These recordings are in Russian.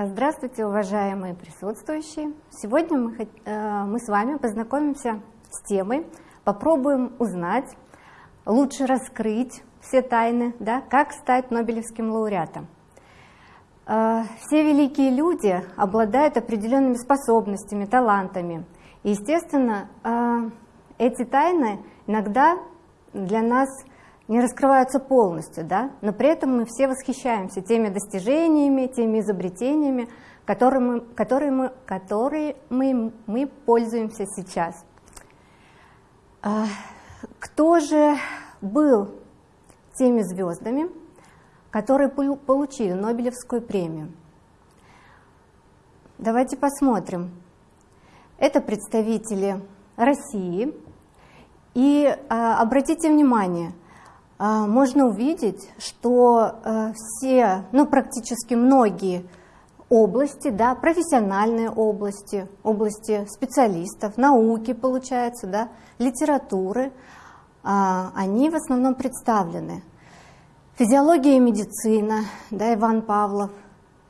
Здравствуйте, уважаемые присутствующие! Сегодня мы, э, мы с вами познакомимся с темой, попробуем узнать, лучше раскрыть все тайны, да, как стать Нобелевским лауреатом. Э, все великие люди обладают определенными способностями, талантами. И, естественно, э, эти тайны иногда для нас не раскрываются полностью, да? но при этом мы все восхищаемся теми достижениями, теми изобретениями, которые мы, которые мы, которые мы, мы пользуемся сейчас. А, кто же был теми звездами, которые получили Нобелевскую премию? Давайте посмотрим. Это представители России. И а, обратите внимание – а, можно увидеть, что э, все, ну практически многие области, да, профессиональные области, области специалистов, науки, получается, да, литературы, а, они в основном представлены. Физиология и медицина, да, Иван Павлов,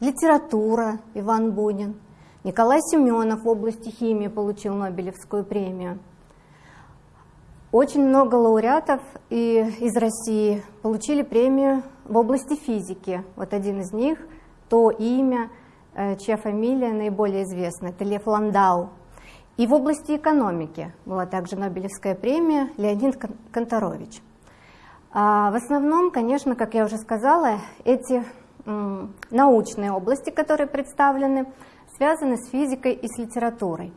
литература, Иван Бунин, Николай Семенов в области химии получил Нобелевскую премию. Очень много лауреатов и из России получили премию в области физики. Вот один из них, то имя, э, чья фамилия наиболее известна, это Лев Ландау. И в области экономики была также Нобелевская премия Леонид Конторович. А в основном, конечно, как я уже сказала, эти научные области, которые представлены, связаны с физикой и с литературой.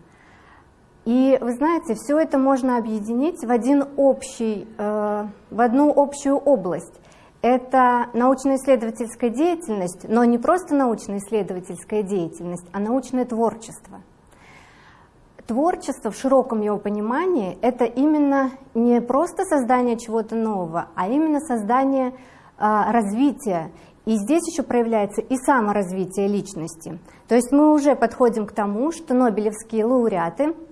И вы знаете, все это можно объединить в, один общий, э, в одну общую область. Это научно-исследовательская деятельность, но не просто научно-исследовательская деятельность, а научное творчество. Творчество в широком его понимании – это именно не просто создание чего-то нового, а именно создание э, развития. И здесь еще проявляется и саморазвитие личности. То есть мы уже подходим к тому, что нобелевские лауреаты –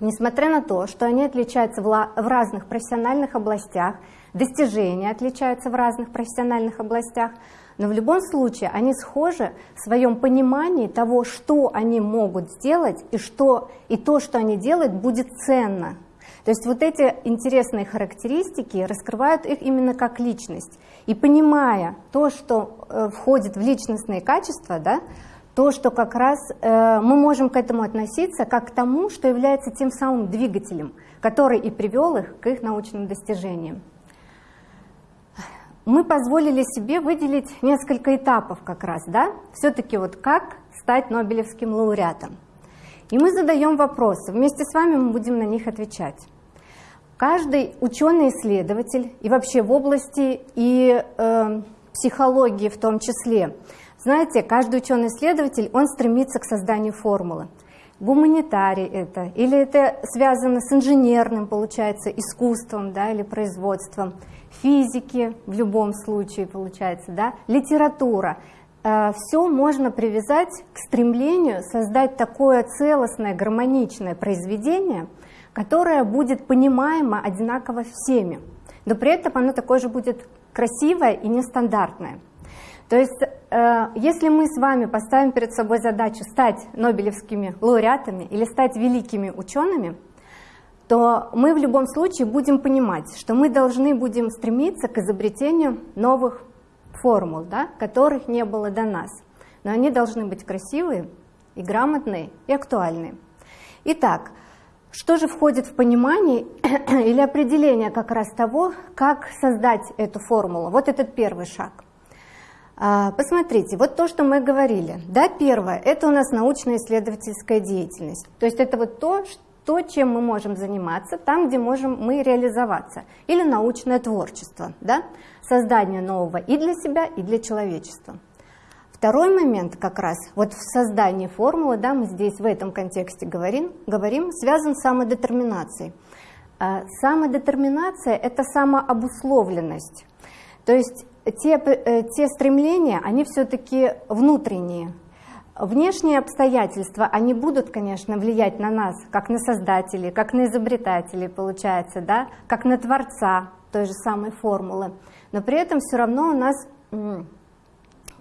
Несмотря на то, что они отличаются в разных профессиональных областях, достижения отличаются в разных профессиональных областях, но в любом случае они схожи в своем понимании того, что они могут сделать и, что, и то, что они делают, будет ценно. То есть вот эти интересные характеристики раскрывают их именно как личность. И понимая то, что э, входит в личностные качества, да, то, что как раз э, мы можем к этому относиться как к тому, что является тем самым двигателем, который и привел их к их научным достижениям. Мы позволили себе выделить несколько этапов как раз, да, все-таки вот как стать Нобелевским лауреатом. И мы задаем вопросы, вместе с вами мы будем на них отвечать. Каждый ученый-исследователь и вообще в области и э, психологии в том числе – знаете, каждый ученый-исследователь, он стремится к созданию формулы. Гуманитарий это, или это связано с инженерным, получается, искусством, да, или производством, физики в любом случае, получается, да, литература. Э, Все можно привязать к стремлению создать такое целостное, гармоничное произведение, которое будет понимаемо одинаково всеми, но при этом оно такое же будет красивое и нестандартное. То есть, э, если мы с вами поставим перед собой задачу стать нобелевскими лауреатами или стать великими учеными, то мы в любом случае будем понимать, что мы должны будем стремиться к изобретению новых формул, да, которых не было до нас. Но они должны быть красивые и грамотные и актуальные. Итак, что же входит в понимание или определение как раз того, как создать эту формулу? Вот этот первый шаг – а, посмотрите, вот то, что мы говорили. Да, первое, это у нас научно-исследовательская деятельность. То есть это вот то, то, чем мы можем заниматься, там, где можем мы реализоваться. Или научное творчество, да? создание нового и для себя, и для человечества. Второй момент как раз, вот в создании формулы, да, мы здесь в этом контексте говорим, говорим связан с самодетерминацией. А, самодетерминация – это самообусловленность. То есть те, э, те стремления, они все-таки внутренние. Внешние обстоятельства, они будут, конечно, влиять на нас, как на создателей, как на изобретателей, получается, да, как на творца той же самой формулы. Но при этом все равно у нас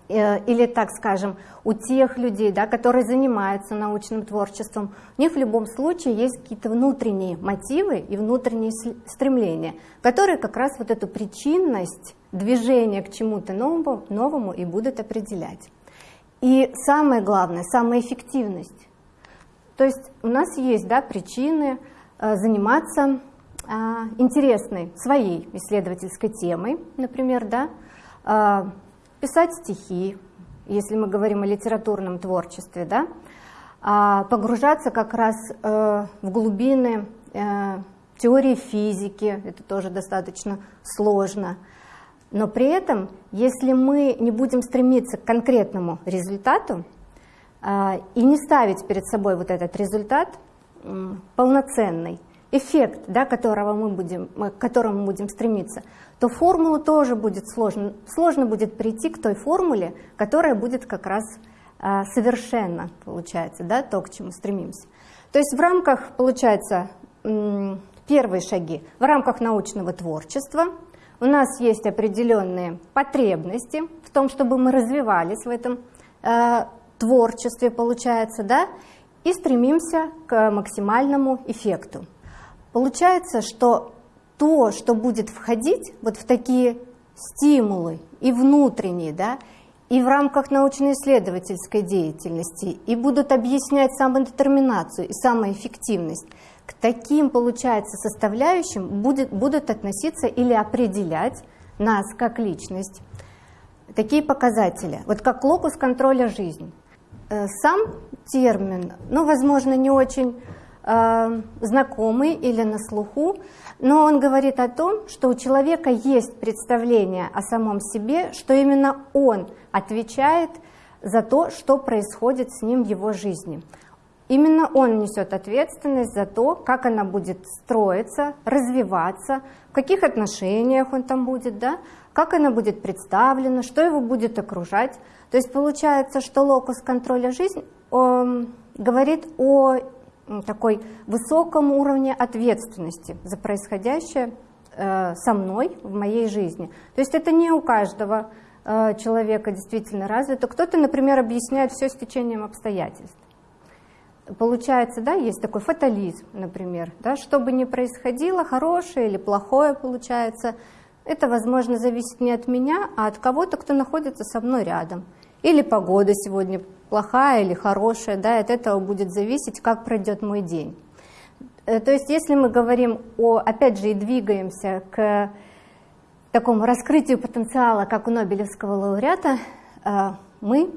Э, или, так скажем, у тех людей, да, которые занимаются научным творчеством, у них в любом случае есть какие-то внутренние мотивы и внутренние стремления, которые как раз вот эту причинность движения к чему-то новому, новому и будут определять. И самое главное, самая эффективность. То есть у нас есть да, причины э, заниматься э, интересной своей исследовательской темой, например, да, э, писать стихи, если мы говорим о литературном творчестве, да, а погружаться как раз э, в глубины э, теории физики, это тоже достаточно сложно. Но при этом, если мы не будем стремиться к конкретному результату э, и не ставить перед собой вот этот результат э, полноценный, эффект, да, которого мы будем, к которому мы будем стремиться, то формулу тоже будет сложно. Сложно будет прийти к той формуле, которая будет как раз а, совершенно, получается, да, то, к чему стремимся. То есть в рамках, получается, первые шаги, в рамках научного творчества у нас есть определенные потребности в том, чтобы мы развивались в этом э, творчестве, получается, да, и стремимся к максимальному эффекту. Получается, что то, что будет входить вот в такие стимулы и внутренние, да, и в рамках научно-исследовательской деятельности, и будут объяснять самодетерминацию и самоэффективность, к таким, получается, составляющим будет, будут относиться или определять нас как личность. Такие показатели, вот как локус контроля жизни. Э, сам термин, ну, возможно, не очень э, знакомый или на слуху, но он говорит о том, что у человека есть представление о самом себе, что именно он отвечает за то, что происходит с ним в его жизни. Именно он несет ответственность за то, как она будет строиться, развиваться, в каких отношениях он там будет, да, как она будет представлена, что его будет окружать. То есть получается, что локус контроля жизни э, говорит о такой высоком уровне ответственности за происходящее э, со мной в моей жизни. То есть это не у каждого э, человека действительно развито. Кто-то, например, объясняет все с течением обстоятельств. Получается, да, есть такой фатализм, например, да, что бы ни происходило, хорошее или плохое получается, это, возможно, зависит не от меня, а от кого-то, кто находится со мной рядом. Или погода сегодня плохая или хорошая, да, от этого будет зависеть, как пройдет мой день. Э, то есть если мы говорим о, опять же, и двигаемся к такому раскрытию потенциала, как у Нобелевского лауреата, э, мы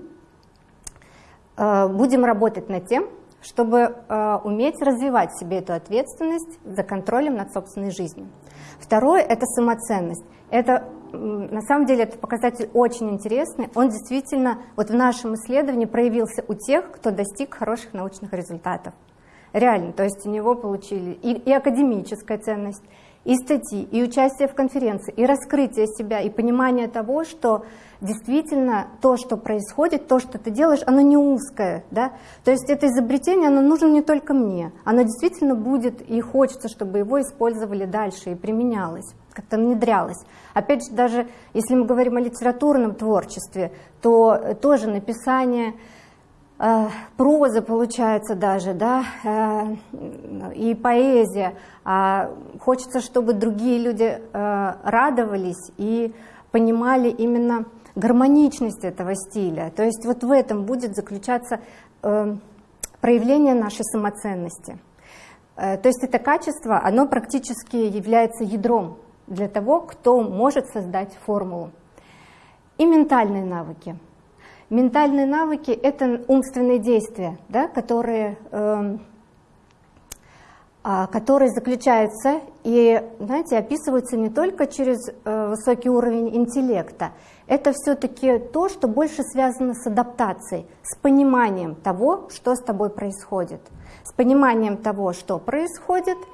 э, будем работать над тем, чтобы уметь развивать в себе эту ответственность за контролем над собственной жизнью. Второе – это самоценность. Это на самом деле этот показатель очень интересный. Он действительно вот в нашем исследовании проявился у тех, кто достиг хороших научных результатов. Реально, то есть у него получили и, и академическая ценность, и статьи, и участие в конференции, и раскрытие себя, и понимание того, что действительно то, что происходит, то, что ты делаешь, оно не узкое. Да? То есть это изобретение, оно нужно не только мне. Оно действительно будет, и хочется, чтобы его использовали дальше и применялось как-то внедрялось. Опять же, даже если мы говорим о литературном творчестве, то тоже написание э, прозы получается даже, да, э, и поэзия. А хочется, чтобы другие люди э, радовались и понимали именно гармоничность этого стиля. То есть вот в этом будет заключаться проявление нашей самоценности. То есть это качество, оно практически является ядром для того, кто может создать формулу. И ментальные навыки. Ментальные навыки – это умственные действия, да, которые, э, которые заключаются и, знаете, описываются не только через э, высокий уровень интеллекта. Это все-таки то, что больше связано с адаптацией, с пониманием того, что с тобой происходит, с пониманием того, что происходит –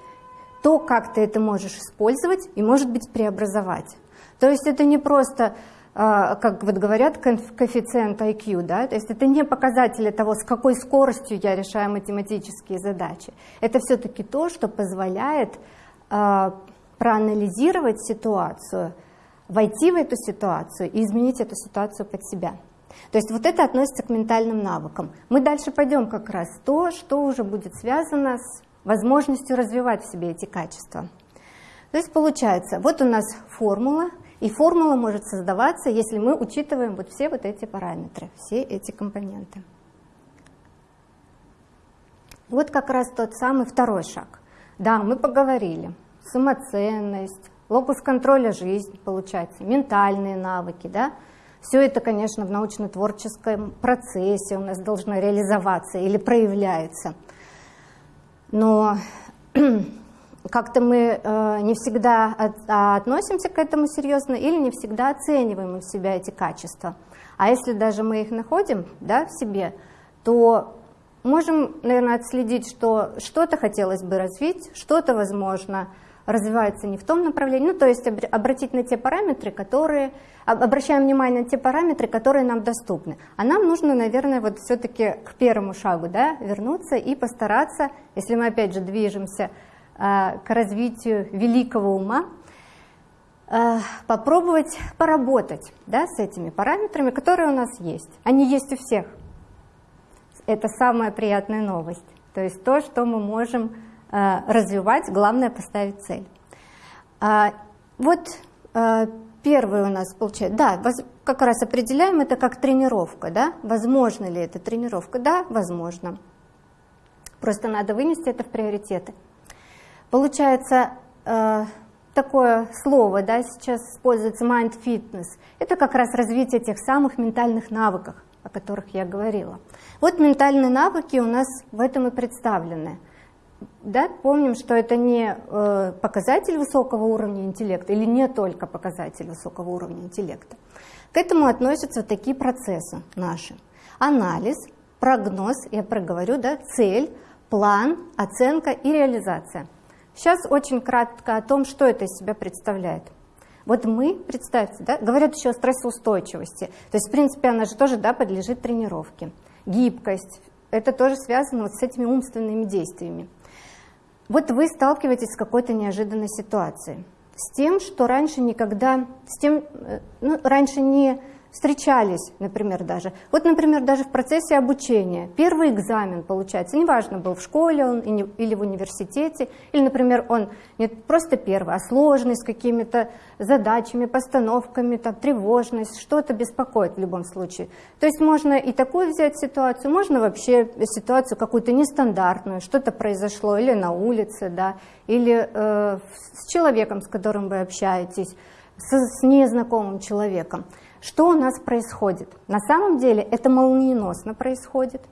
то, как ты это можешь использовать и, может быть, преобразовать. То есть это не просто как вот говорят, коэффициент IQ, да, то есть это не показатели того, с какой скоростью я решаю математические задачи. Это все-таки то, что позволяет э, проанализировать ситуацию, войти в эту ситуацию и изменить эту ситуацию под себя. То есть вот это относится к ментальным навыкам. Мы дальше пойдем как раз то, что уже будет связано с возможностью развивать в себе эти качества. То есть получается, вот у нас формула, и формула может создаваться, если мы учитываем вот все вот эти параметры, все эти компоненты. Вот как раз тот самый второй шаг. Да, мы поговорили. Самоценность, локус контроля жизни, получается, ментальные навыки, да. Все это, конечно, в научно-творческом процессе у нас должно реализоваться или проявляется. Но как-то мы э, не всегда а относимся к этому серьезно или не всегда оцениваем у себя эти качества. А если даже мы их находим да, в себе, то можем, наверное, отследить, что что-то хотелось бы развить, что-то, возможно, развивается не в том направлении. Ну, то есть обратить на те параметры, которые, обращаем внимание на те параметры, которые нам доступны. А нам нужно, наверное, вот все-таки к первому шагу да, вернуться и постараться, если мы опять же движемся к развитию великого ума, э, попробовать поработать да, с этими параметрами, которые у нас есть. Они есть у всех. Это самая приятная новость. То есть то, что мы можем э, развивать, главное поставить цель. А, вот первый у нас получается, да, как раз определяем это как тренировка, да, возможно ли это тренировка, да, возможно. Просто надо вынести это в приоритеты. Получается, э, такое слово да, сейчас используется mind fitness. Это как раз развитие тех самых ментальных навыков, о которых я говорила. Вот ментальные навыки у нас в этом и представлены. Да, помним, что это не э, показатель высокого уровня интеллекта или не только показатель высокого уровня интеллекта. К этому относятся такие процессы наши. Анализ, прогноз, я проговорю, да, цель, план, оценка и реализация – Сейчас очень кратко о том, что это из себя представляет. Вот мы, представьте, да, говорят еще о стрессоустойчивости. То есть, в принципе, она же тоже да, подлежит тренировке. Гибкость, это тоже связано вот с этими умственными действиями. Вот вы сталкиваетесь с какой-то неожиданной ситуацией, с тем, что раньше никогда, с тем, э, ну, раньше не встречались, например, даже. Вот, например, даже в процессе обучения. Первый экзамен получается, неважно, был в школе он или в университете, или, например, он не просто первый, а сложный, с какими-то задачами, постановками, там, тревожность, что-то беспокоит в любом случае. То есть можно и такую взять ситуацию, можно вообще ситуацию какую-то нестандартную, что-то произошло или на улице, да, или э, с человеком, с которым вы общаетесь, с, с незнакомым человеком. Что у нас происходит? На самом деле это молниеносно происходит.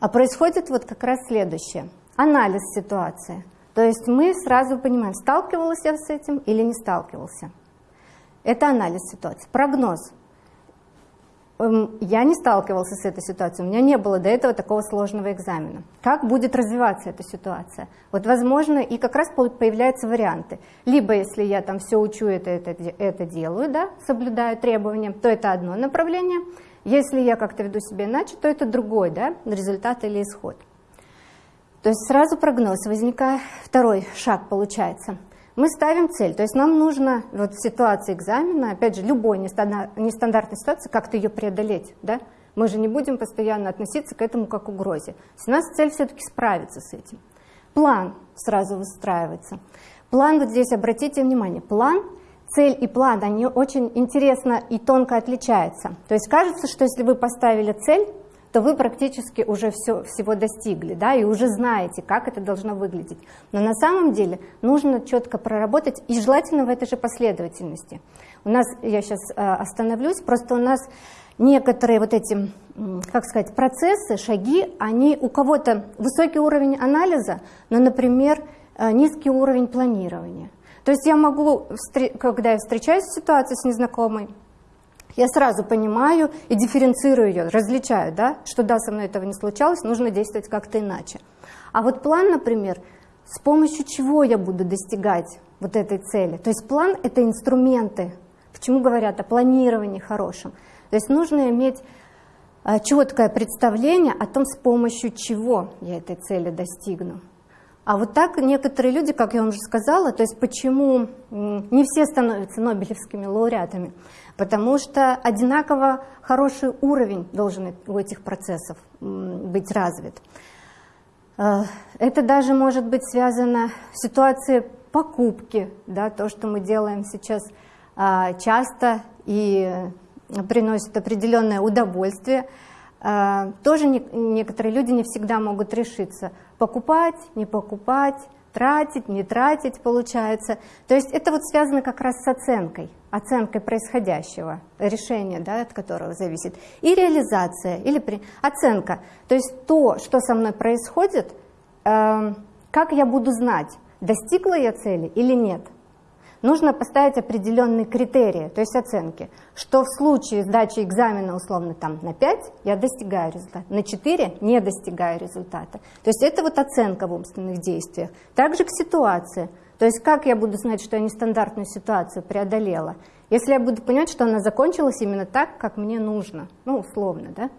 А происходит вот как раз следующее. Анализ ситуации. То есть мы сразу понимаем, сталкивался я с этим или не сталкивался. Это анализ ситуации. Прогноз. Эм, я не сталкивался с этой ситуацией, у меня не было до этого такого сложного экзамена. Как будет развиваться эта ситуация? Вот, возможно, и как раз появляются варианты. Либо, если я там все учу, это, это, это делаю, да, соблюдаю требования, то это одно направление. Если я как-то веду себя иначе, то это другой да, результат или исход. То есть сразу прогноз, возникает второй шаг получается – мы ставим цель, то есть нам нужно вот в ситуации экзамена, опять же, любой нестандартной ситуации, как-то ее преодолеть, да? Мы же не будем постоянно относиться к этому как к угрозе. У нас цель все-таки справиться с этим. План сразу выстраивается. План, вот здесь обратите внимание, план, цель и план, они очень интересно и тонко отличаются. То есть кажется, что если вы поставили цель, то вы практически уже все, всего достигли, да, и уже знаете, как это должно выглядеть. Но на самом деле нужно четко проработать, и желательно в этой же последовательности. У нас, я сейчас э, остановлюсь, просто у нас некоторые вот эти, как сказать, процессы, шаги, они у кого-то высокий уровень анализа, но, например, э, низкий уровень планирования. То есть я могу, когда я встречаюсь в ситуации с незнакомой, я сразу понимаю и дифференцирую ее, различаю, да, что да, со мной этого не случалось, нужно действовать как-то иначе. А вот план, например, с помощью чего я буду достигать вот этой цели. То есть план – это инструменты, Почему говорят о планировании хорошем? То есть нужно иметь а, четкое представление о том, с помощью чего я этой цели достигну. А вот так некоторые люди, как я вам уже сказала, то есть почему не все становятся нобелевскими лауреатами, потому что одинаково хороший уровень должен у этих процессов быть развит. Э, это даже может быть связано с ситуацией покупки, да, то, что мы делаем сейчас а, часто и приносит определенное удовольствие. А, тоже некоторые люди не всегда могут решиться, покупать, не покупать, тратить, не тратить, получается. То есть это вот связано как раз с оценкой, оценкой происходящего, решения, да, от которого зависит. И реализация, или при... оценка. То есть то, что со мной происходит, э, как я буду знать, достигла я цели или нет нужно поставить определенные критерии, то есть оценки, что в случае сдачи экзамена условно там на 5 я достигаю результата, на 4 не достигаю результата. То есть это вот оценка в умственных действиях. Также к ситуации. То есть как я буду знать, что я нестандартную ситуацию преодолела, если я буду понимать, что она закончилась именно так, как мне нужно, ну условно, да.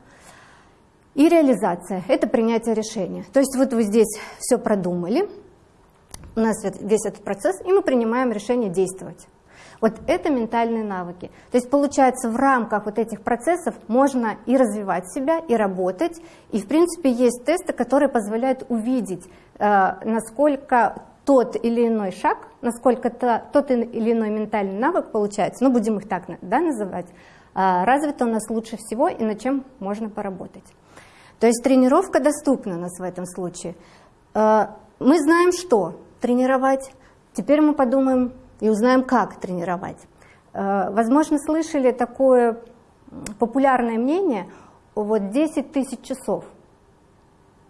И реализация – это принятие решения. То есть вот вы здесь все продумали, у нас весь этот процесс, и мы принимаем решение действовать. Вот это ментальные навыки. То есть получается в рамках вот этих процессов можно и развивать себя, и работать. И в принципе есть тесты, которые позволяют увидеть, э, насколько тот или иной шаг, насколько -то, тот или иной ментальный навык получается, ну будем их так да, называть, э, развито у нас лучше всего и над чем можно поработать. То есть тренировка доступна у нас в этом случае. Э, мы знаем что? Тренировать. Теперь мы подумаем и узнаем, как тренировать. Э, возможно, слышали такое популярное мнение, вот 10 тысяч часов.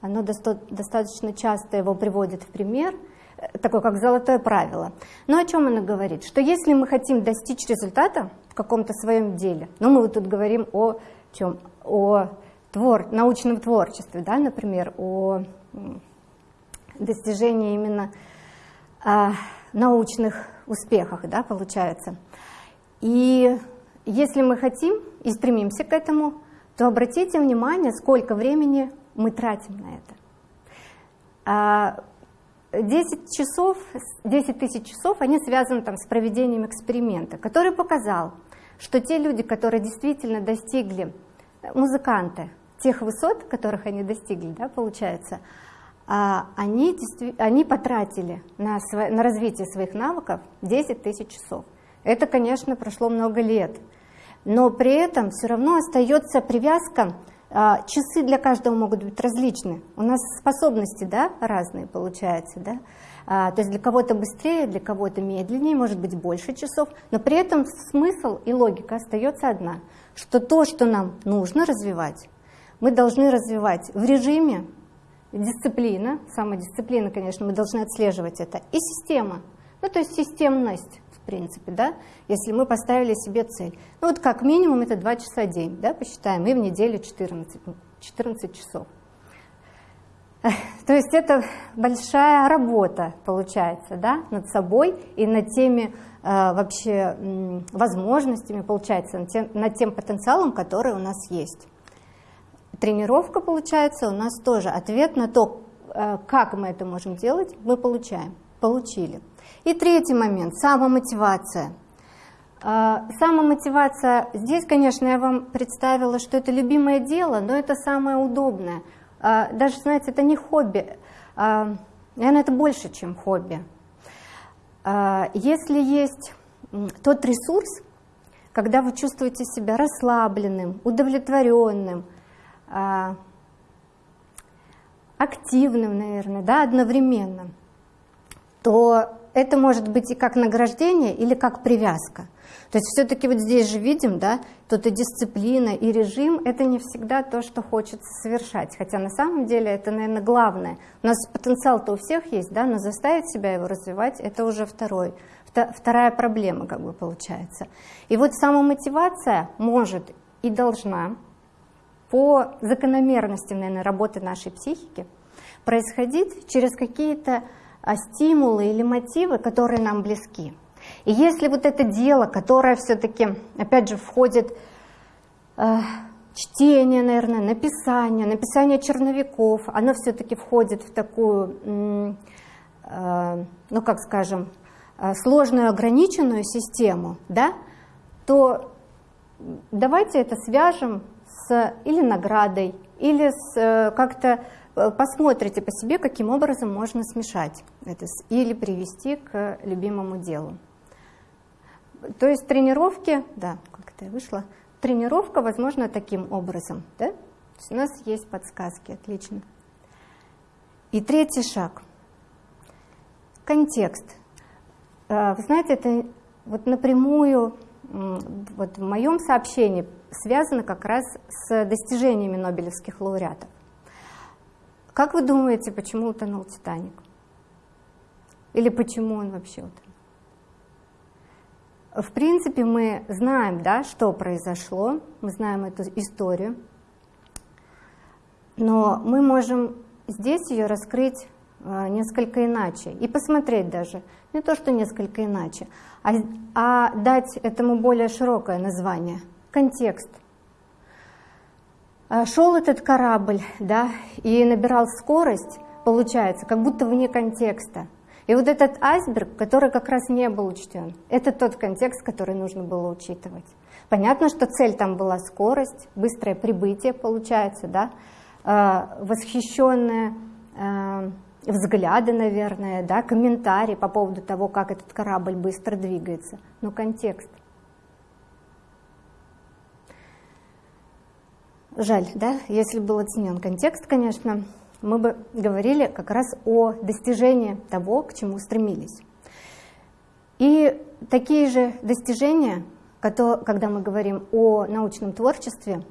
Оно достаточно часто его приводит в пример, э, такое как золотое правило. Но о чем оно говорит? Что если мы хотим достичь результата в каком-то своем деле, ну мы вот тут говорим о чем? О твор, научном творчестве, да, например, о достижении именно научных успехах, да, получается. И если мы хотим и стремимся к этому, то обратите внимание, сколько времени мы тратим на это. 10 а, часов, 10 тысяч часов, они связаны там, с проведением эксперимента, который показал, что те люди, которые действительно достигли, музыканты, тех высот, которых они достигли, да, получается, а они, они потратили на, на развитие своих навыков 10 тысяч часов. Это, конечно, прошло много лет, но при этом все равно остается привязка, а, часы для каждого могут быть различны. У нас способности да, разные получаются. Да? А, то есть для кого-то быстрее, для кого-то медленнее, может быть больше часов, но при этом смысл и логика остается одна, что то, что нам нужно развивать, мы должны развивать в режиме дисциплина, самодисциплина, конечно, мы должны отслеживать это, и система, ну то есть системность, в принципе, да, если мы поставили себе цель. Ну вот как минимум это 2 часа в день, да, посчитаем, и в неделю 14, 14 часов. То есть это большая работа получается, да, над собой и над теми э, вообще возможностями, получается, над тем, над тем потенциалом, который у нас есть тренировка, получается, у нас тоже ответ на то, э, как мы это можем делать, мы получаем, получили. И третий момент, самомотивация. Э, самомотивация, здесь, конечно, я вам представила, что это любимое дело, но это самое удобное. Э, даже, знаете, это не хобби, наверное, это больше, чем хобби. Если есть тот ресурс, когда вы чувствуете себя расслабленным, удовлетворенным, активным, наверное, да, одновременно, то это может быть и как награждение, или как привязка. То есть все-таки вот здесь же видим, да, тут и дисциплина, и режим, это не всегда то, что хочется совершать. Хотя на самом деле это, наверное, главное. У нас потенциал-то у всех есть, да, но заставить себя его развивать, это уже второй, вторая проблема, как бы получается. И вот самомотивация может и должна по закономерностям, наверное, работы нашей психики происходить через какие-то а, стимулы или мотивы, которые нам близки. И если вот это дело, которое все-таки, опять же, входит э, чтение, наверное, написание, написание черновиков, оно все-таки входит в такую, э, ну как скажем, сложную ограниченную систему, да, то давайте это свяжем с или наградой, или э, как-то посмотрите по себе, каким образом можно смешать это или привести к любимому делу. То есть тренировки, да, как это вышло, тренировка возможна таким образом. Да? у нас есть подсказки, отлично. И третий шаг. Контекст. Э, вы знаете, это вот напрямую вот в моем сообщении связано как раз с достижениями нобелевских лауреатов. Как вы думаете, почему утонул Титаник? Или почему он вообще утонул? В принципе, мы знаем, да, что произошло, мы знаем эту историю, но мы можем здесь ее раскрыть э, несколько иначе и посмотреть даже, не то что несколько иначе, а, а дать этому более широкое название, контекст. Э, шел этот корабль, да, и набирал скорость, получается, как будто вне контекста. И вот этот айсберг, который как раз не был учтен, это тот контекст, который нужно было учитывать. Понятно, что цель там была скорость, быстрое прибытие получается, да, э, восхищенные э, взгляды, наверное, да, комментарии по поводу того, как этот корабль быстро двигается. Но контекст. Жаль, да, если был оценен контекст, конечно, мы бы говорили как раз о достижении того, к чему стремились. И такие же достижения, когда мы говорим о научном творчестве,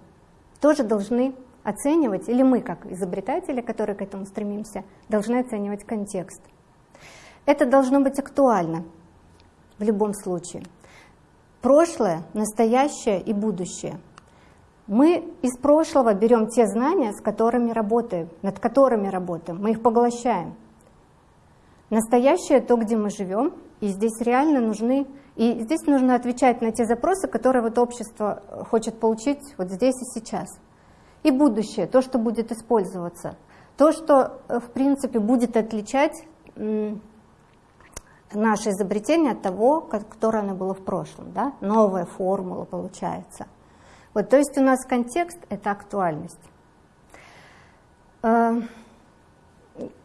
тоже должны оценивать, или мы, как изобретатели, которые к этому стремимся, должны оценивать контекст. Это должно быть актуально в любом случае. Прошлое, настоящее и будущее – мы из прошлого берем те знания, с которыми работаем, над которыми работаем, мы их поглощаем. Настоящее то, где мы живем, и здесь реально нужны, и здесь нужно отвечать на те запросы, которые вот общество хочет получить вот здесь и сейчас. И будущее, то, что будет использоваться, то, что в принципе будет отличать наше изобретение от того, которое оно было в прошлом, да? новая формула получается. Вот, то есть у нас контекст – это актуальность. Э,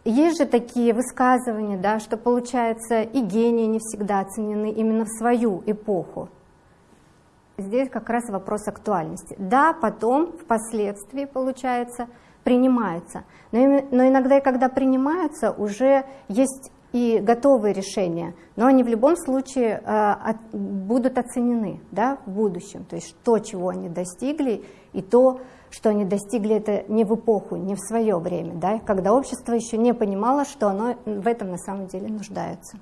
есть же такие высказывания, да, что получается и гении не всегда оценены именно в свою эпоху. Здесь как раз вопрос актуальности. Да, потом, впоследствии, получается, принимаются. Но, но иногда, когда принимаются, уже есть и готовые решения, но они в любом случае э, будут оценены да, в будущем. То есть то, чего они достигли, и то, что они достигли, это не в эпоху, не в свое время, да, когда общество еще не понимало, что оно в этом на самом деле нуждается.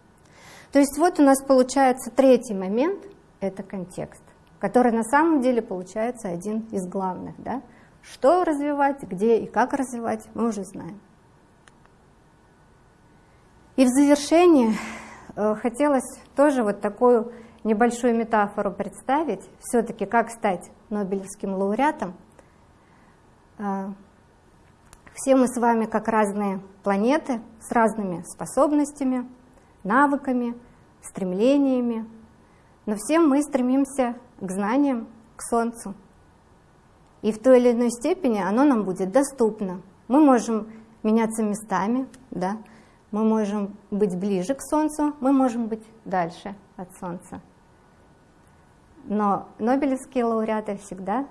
То есть вот у нас получается третий момент, это контекст, который на самом деле получается один из главных. Да? Что развивать, где и как развивать, мы уже знаем. И в завершение э, хотелось тоже вот такую небольшую метафору представить, все-таки как стать Нобелевским лауреатом. Э, все мы с вами как разные планеты с разными способностями, навыками, стремлениями, но все мы стремимся к знаниям, к Солнцу. И в той или иной степени оно нам будет доступно. Мы можем меняться местами, да, мы можем быть ближе к Солнцу, мы можем быть дальше от Солнца. Но нобелевские лауреаты всегда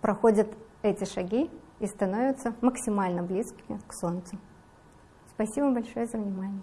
проходят эти шаги и становятся максимально близкими к Солнцу. Спасибо большое за внимание.